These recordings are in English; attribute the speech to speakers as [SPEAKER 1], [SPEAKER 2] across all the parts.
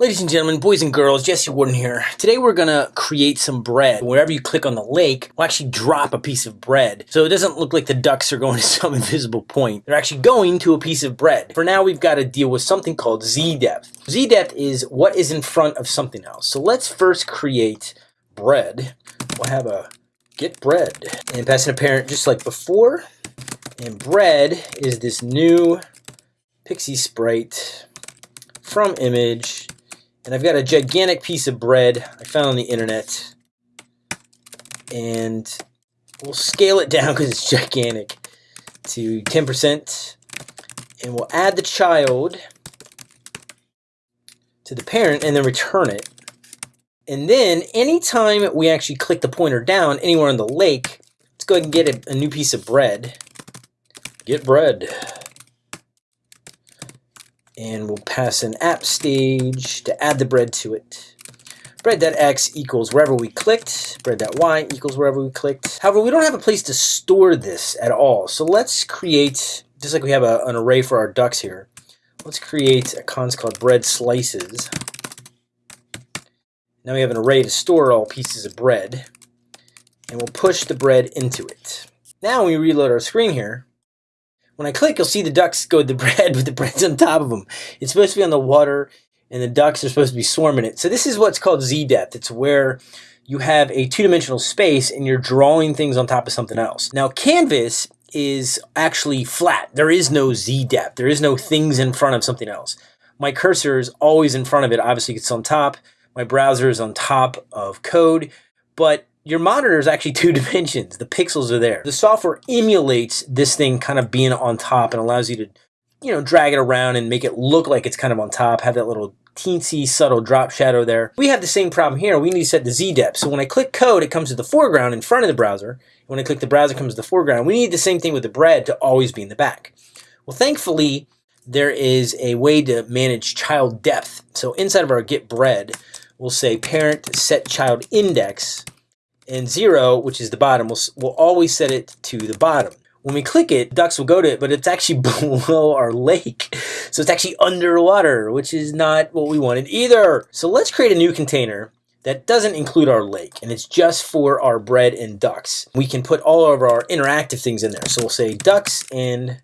[SPEAKER 1] Ladies and gentlemen, boys and girls, Jesse Warden here. Today we're gonna create some bread. Wherever you click on the lake, we'll actually drop a piece of bread. So it doesn't look like the ducks are going to some invisible point. They're actually going to a piece of bread. For now, we've got to deal with something called z-depth. Z-depth is what is in front of something else. So let's first create bread. We'll have a get bread and pass in a parent just like before. And bread is this new PIXI sprite from image and I've got a gigantic piece of bread I found on the internet. And we'll scale it down because it's gigantic to 10%. And we'll add the child to the parent and then return it. And then anytime we actually click the pointer down anywhere on the lake, let's go ahead and get a, a new piece of bread. Get bread and we'll pass an app stage to add the bread to it. Bread.x equals wherever we clicked. Bread.y equals wherever we clicked. However, we don't have a place to store this at all. So let's create, just like we have a, an array for our ducks here, let's create a const called bread slices. Now we have an array to store all pieces of bread. And we'll push the bread into it. Now when we reload our screen here, when I click, you'll see the ducks go to the bread, but the bread's on top of them. It's supposed to be on the water, and the ducks are supposed to be swarming it. So this is what's called z-depth. It's where you have a two-dimensional space and you're drawing things on top of something else. Now, canvas is actually flat. There is no z-depth. There is no things in front of something else. My cursor is always in front of it. Obviously, it's on top. My browser is on top of code, but your monitor is actually two dimensions. The pixels are there. The software emulates this thing kind of being on top and allows you to, you know, drag it around and make it look like it's kind of on top, have that little teensy subtle drop shadow there. We have the same problem here. We need to set the z-depth. So when I click code, it comes to the foreground in front of the browser. When I click the browser, comes to the foreground. We need the same thing with the bread to always be in the back. Well, thankfully, there is a way to manage child depth. So inside of our get bread, we'll say parent set child index and 0, which is the bottom, we'll, we'll always set it to the bottom. When we click it, ducks will go to it, but it's actually below our lake. So it's actually underwater, which is not what we wanted either. So let's create a new container that doesn't include our lake, and it's just for our bread and ducks. We can put all of our interactive things in there. So we'll say ducks and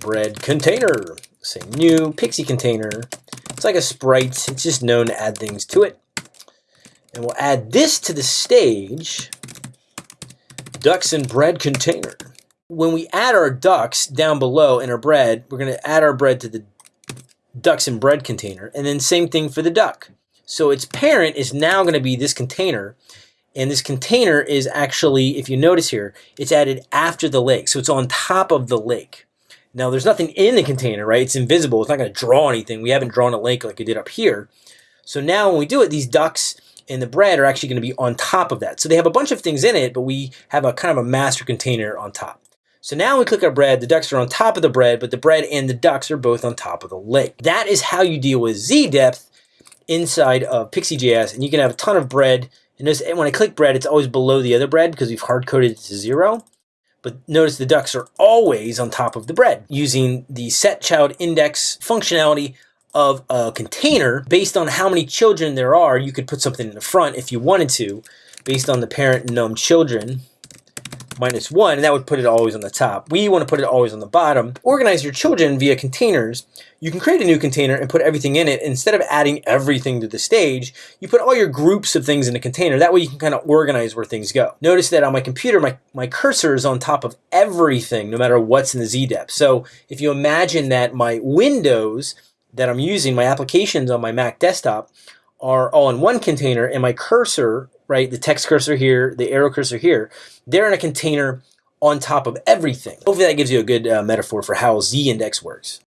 [SPEAKER 1] bread container. Say new PIXI container. It's like a sprite. It's just known to add things to it. And we'll add this to the stage, ducks and bread container. When we add our ducks down below in our bread, we're going to add our bread to the ducks and bread container. And then same thing for the duck. So its parent is now going to be this container. And this container is actually, if you notice here, it's added after the lake. So it's on top of the lake. Now there's nothing in the container, right? It's invisible. It's not going to draw anything. We haven't drawn a lake like we did up here. So now when we do it, these ducks and the bread are actually going to be on top of that. So they have a bunch of things in it, but we have a kind of a master container on top. So now we click our bread, the ducks are on top of the bread, but the bread and the ducks are both on top of the lake. That is how you deal with z-depth inside of Pixi.js, and you can have a ton of bread. And when I click bread, it's always below the other bread because we've hard-coded it to zero. But notice the ducks are always on top of the bread using the set child index functionality of a container based on how many children there are. You could put something in the front if you wanted to, based on the parent num children minus one, and that would put it always on the top. We want to put it always on the bottom. Organize your children via containers. You can create a new container and put everything in it. Instead of adding everything to the stage, you put all your groups of things in a container. That way you can kind of organize where things go. Notice that on my computer, my, my cursor is on top of everything, no matter what's in the z-depth. So if you imagine that my windows that I'm using, my applications on my Mac desktop, are all in one container, and my cursor, right, the text cursor here, the arrow cursor here, they're in a container on top of everything. Hopefully that gives you a good uh, metaphor for how z-index works.